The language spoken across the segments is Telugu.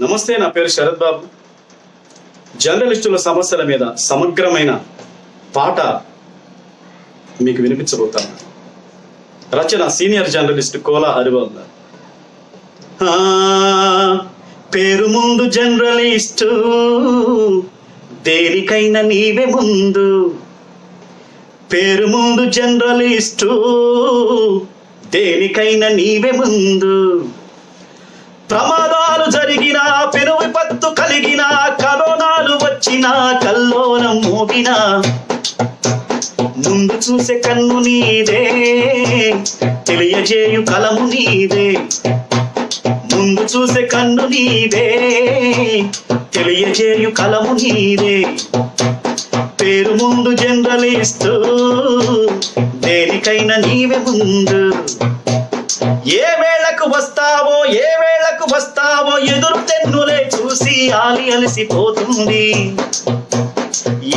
నమస్తే నా పేరు శరత్ బాబు. జర్నలిస్టుల సమస్యల మీద సమగ్రమైన పాట మీకు వినిపించబోతాను. రచన సీనియర్ జర్నలిస్ట్ కోలా హరిబాబు ఆ, పేరు ముందు జర్నలిస్టు దేనికైనా నీవే ముందు. పేరు ముందు జర్నలిస్టు దేనికైనా నీవే ముందు. ప్రమాదాలు జరిగిన పెను విపత్తు కలిగిన కరోనాలు వచ్చిన కల్లోనం మోగిన. ముందు చూసే కన్ను నీదే తెలియజేయు కలము నీదే. ముందు చూసే కన్ను నీదే తెలియజేయు కలము నీదే. పేరు ముందు జనరలిస్తూ దేనికైనా నీవే ముందు. ఏ వేళకు వస్తావో ఏ వేళకు వస్తావో ఎదురు తెన్నులే చూసి ఆలి అలసిపోతుంది.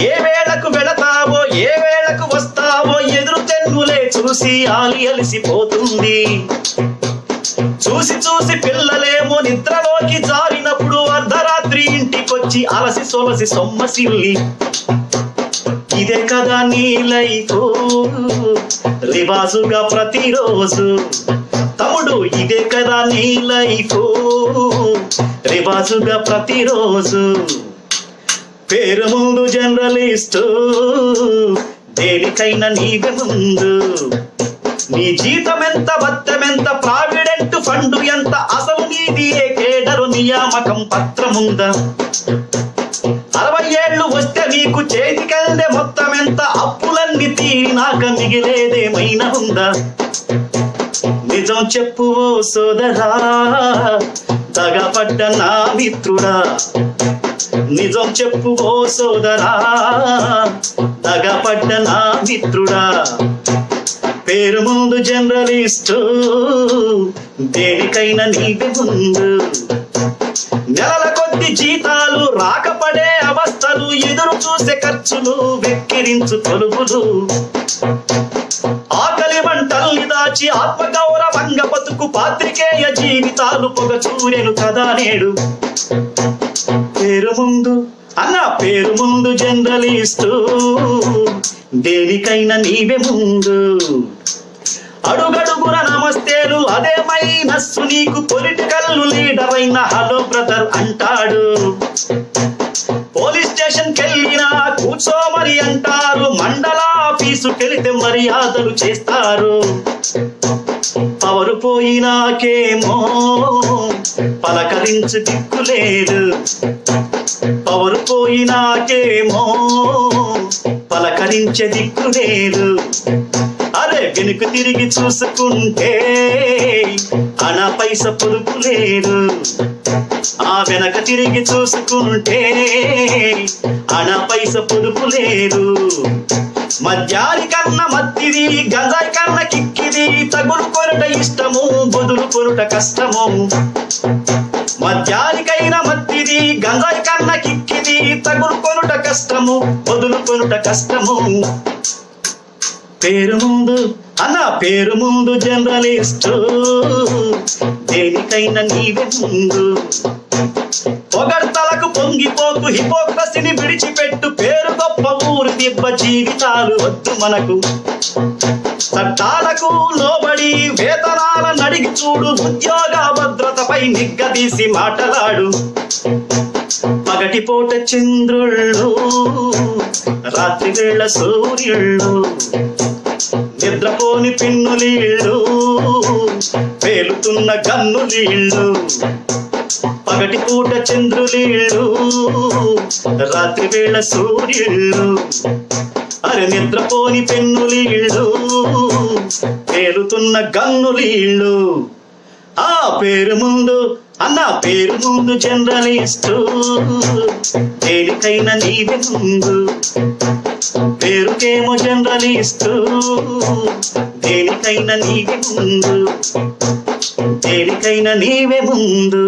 ఏ వేళకు వెళతావో ఏ వేళకు వస్తావో ఎదురు తెన్నులే చూసి ఆలి అలసిపోతుంది. చూసి చూసి పిల్లలేమో నిద్రలోకి జారినప్పుడు అర్ధరాత్రి ఇంటికొచ్చి అలసి సొలసి సొమ్మసిల్లి. ఇదే కదా నీలైతో రివాజుగా ప్రతిరోజు తమ్ముడు ఇదే కదా నీ లైఫ్. రివాజుగా ప్రతిరోజు పేరు ముందు జర్నలిస్టు. దేనికైనా నీవే ముందు. నీ జీతం ఎంత బత్తమెంత ప్రావిడెంట్ ఫండ్ ఎంత అసలు నీది ఏ కేడరు నియామకం పత్రముందా? నిజం చెప్పు ఓ సోదరా తగపడ్డ నా మిత్రుడా. నిజం చెప్పు ఓ సోదరా తగపడ్డ నా మిత్రుడా. పేరు ముందు జర్నలిస్టు దేనికైనా నీకు ముందు. నెలల కొద్ది జీతాలు రాకపడే అవస్థలు ఎదురు చూసే ఖర్చులు వెక్కిరించు తొలుపులు ఆకలి మంటల్ని దాచి ఆత్మగా బతుకు పాత్రికేయ జీవితాలు పొగ చూరెను కదా నేడు. పేరు ముందు అన్న పేరు ముందు జర్నలిస్టు దేనికైనా నీవే ముందు. అడుగడుగున నమస్తేలు అదే మైనస్సు నీకు పొలిటికల్ లీడర్ అయిన హలో బ్రదర్ అంటాడు. పోలీస్ స్టేషన్ కెళ్ళినా కూర్చోమని అంటారు మండల ఆఫీసుకెళితే మర్యాదలు చేస్తారు. పవరు పోయినాకేమో పలకరించు దిక్కులేదు. పవరు పోయినాకేమో పలకరించే దిక్కులేదు. వెనుక తిరిగి చూసుకుంటే అన పైస పొదుపు లేదు. ఆ వెనక తిరిగి చూసుకుంటే అన పైస పొదుపు లేదు. మద్యాని కన్న మత్తిది గంజాయి కన్న కిక్కిది తగులు కొరట ఇష్టము బొదులు కొరట కష్టము. మద్యానికైన మత్తిది గంజాయి కన్న కిక్కిది తగులు కొనుట కష్టము బొదులు కొనుట కష్టము. పేరు ముందు అలా పేరు ముందు జర్నలిస్టు. దేనికైనా నీవే ముందు. పొగడ్తలకు పొంగిపోకు హిపోక్రసిని విడిచిపెట్టు. పేరు గొప్ప ఊరు దిబ్బ జీవితాలు వద్దు మనకు. చట్టాలకు లోబడి వేతనాల నడిగి చూడు. ఉద్యోగ భద్రతపై నిగ్గదీసి మాటలాడు. పగటిపూట చంద్రుళ్ళు రాత్రి వేళ సూర్యుళ్ళు. నిద్రపోని పిన్నులీళ్ళు పేలుతున్న గన్నులీళ్ళు పగటి పూట చంద్రులీళ్ళు రాత్రి వేళ సూర్యుళ్ళు అరే నిద్రపోని పెన్నులీళ్ళు పేలుతున్న గన్నులీళ్ళు ఆ పేరు ముందు అన్న పేరు ముందు జనరలిస్టు. దేనికైనా నీవే ముందు. పేరుకేమో జర్నలిస్టు దేనికైనా నీవే ముందు దేనికైనా నీవే ముందు.